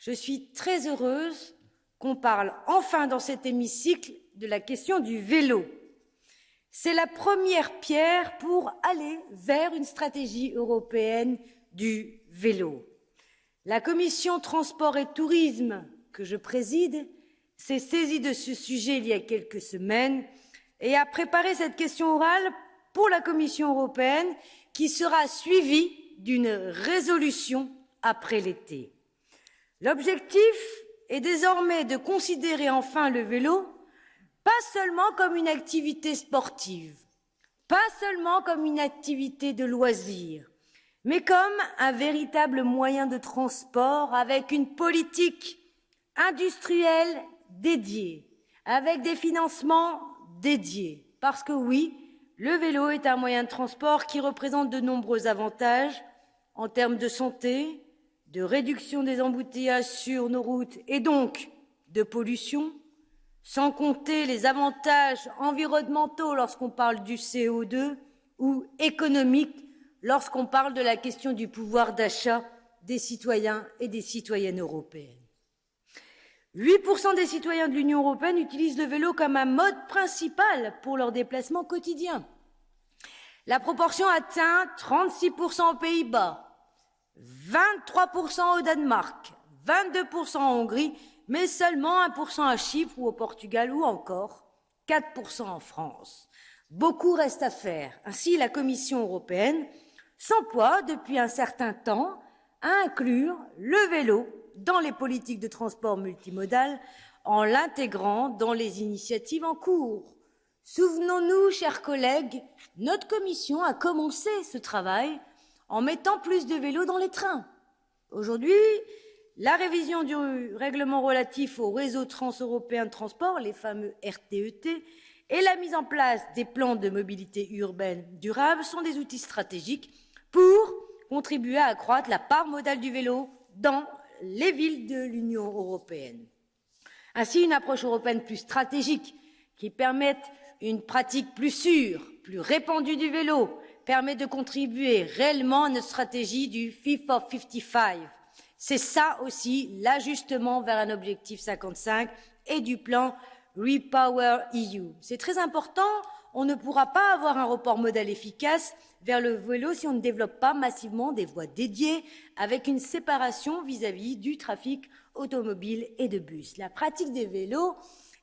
je suis très heureuse qu'on parle enfin dans cet hémicycle de la question du vélo. C'est la première pierre pour aller vers une stratégie européenne du vélo. La commission transport et tourisme que je préside s'est saisie de ce sujet il y a quelques semaines et a préparé cette question orale pour la Commission européenne qui sera suivie d'une résolution après l'été. L'objectif est désormais de considérer enfin le vélo pas seulement comme une activité sportive, pas seulement comme une activité de loisir, mais comme un véritable moyen de transport avec une politique industrielle dédiée, avec des financements dédiés. Parce que oui, le vélo est un moyen de transport qui représente de nombreux avantages en termes de santé, de réduction des embouteillages sur nos routes et donc de pollution, sans compter les avantages environnementaux lorsqu'on parle du CO2 ou économiques lorsqu'on parle de la question du pouvoir d'achat des citoyens et des citoyennes européennes. 8% des citoyens de l'Union européenne utilisent le vélo comme un mode principal pour leurs déplacements quotidiens. La proportion atteint 36% aux Pays-Bas, 23% au Danemark, 22% en Hongrie, mais seulement 1% à Chypre ou au Portugal ou encore 4% en France. Beaucoup reste à faire. Ainsi, la Commission européenne s'emploie depuis un certain temps à inclure le vélo dans les politiques de transport multimodal en l'intégrant dans les initiatives en cours. Souvenons-nous, chers collègues, notre commission a commencé ce travail en mettant plus de vélos dans les trains. Aujourd'hui, la révision du règlement relatif au réseau transeuropéen de transport, les fameux RTET, e et la mise en place des plans de mobilité urbaine durable sont des outils stratégiques pour contribuer à accroître la part modale du vélo dans les villes de l'Union européenne. Ainsi, une approche européenne plus stratégique qui permette une pratique plus sûre, plus répandue du vélo, permet de contribuer réellement à notre stratégie du Fit for 55. C'est ça aussi l'ajustement vers un objectif 55 et du plan Repower EU. C'est très important on ne pourra pas avoir un report modal efficace vers le vélo si on ne développe pas massivement des voies dédiées avec une séparation vis-à-vis du trafic automobile et de bus. La pratique des vélos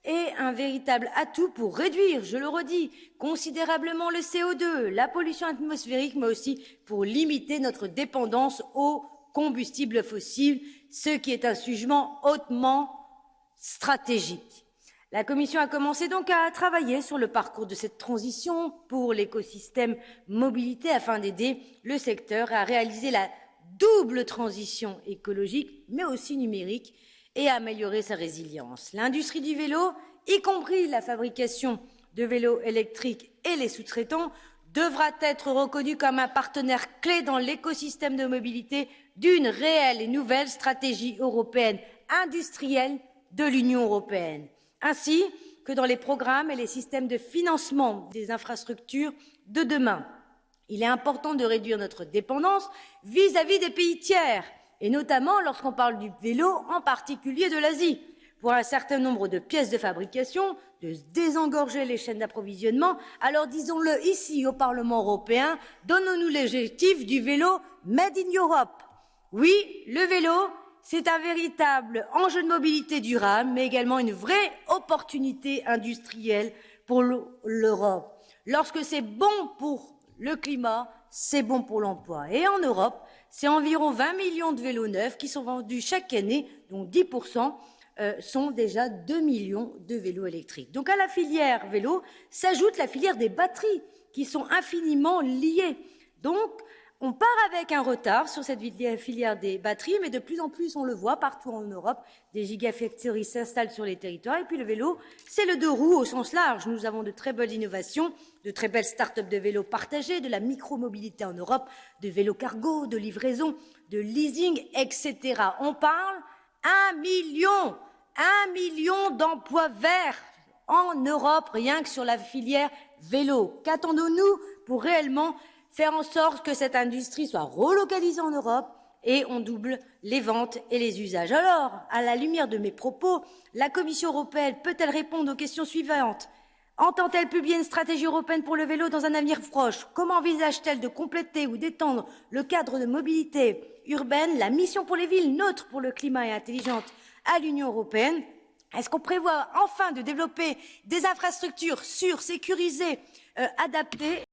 est un véritable atout pour réduire, je le redis, considérablement le CO2, la pollution atmosphérique, mais aussi pour limiter notre dépendance aux combustibles fossiles, ce qui est un sujet hautement stratégique. La Commission a commencé donc à travailler sur le parcours de cette transition pour l'écosystème mobilité afin d'aider le secteur à réaliser la double transition écologique, mais aussi numérique, et à améliorer sa résilience. L'industrie du vélo, y compris la fabrication de vélos électriques et les sous-traitants, devra être reconnue comme un partenaire clé dans l'écosystème de mobilité d'une réelle et nouvelle stratégie européenne industrielle de l'Union européenne ainsi que dans les programmes et les systèmes de financement des infrastructures de demain. Il est important de réduire notre dépendance vis-à-vis des pays tiers, et notamment lorsqu'on parle du vélo, en particulier de l'Asie. Pour un certain nombre de pièces de fabrication, de désengorger les chaînes d'approvisionnement, alors disons-le ici au Parlement européen, donnons-nous l'objectif du vélo Made in Europe. Oui, le vélo, c'est un véritable enjeu de mobilité durable, mais également une vraie opportunité industrielle pour l'Europe. Lorsque c'est bon pour le climat, c'est bon pour l'emploi. Et en Europe, c'est environ 20 millions de vélos neufs qui sont vendus chaque année, dont 10% euh, sont déjà 2 millions de vélos électriques. Donc à la filière vélo s'ajoute la filière des batteries, qui sont infiniment liées. Donc on part avec un retard sur cette filière des batteries, mais de plus en plus, on le voit partout en Europe, des gigafactories s'installent sur les territoires. Et puis le vélo, c'est le deux roues au sens large. Nous avons de très belles innovations, de très belles start-up de vélos partagés, de la micromobilité en Europe, de vélos cargo, de livraison, de leasing, etc. On parle un million, un million d'emplois verts en Europe, rien que sur la filière vélo. Qu'attendons-nous pour réellement faire en sorte que cette industrie soit relocalisée en Europe et on double les ventes et les usages. Alors, à la lumière de mes propos, la Commission européenne peut-elle répondre aux questions suivantes? Entend-elle publier une stratégie européenne pour le vélo dans un avenir proche? Comment envisage-t-elle de compléter ou d'étendre le cadre de mobilité urbaine, la mission pour les villes neutres pour le climat et intelligente à l'Union européenne? Est-ce qu'on prévoit enfin de développer des infrastructures sûres, sécurisées, euh, adaptées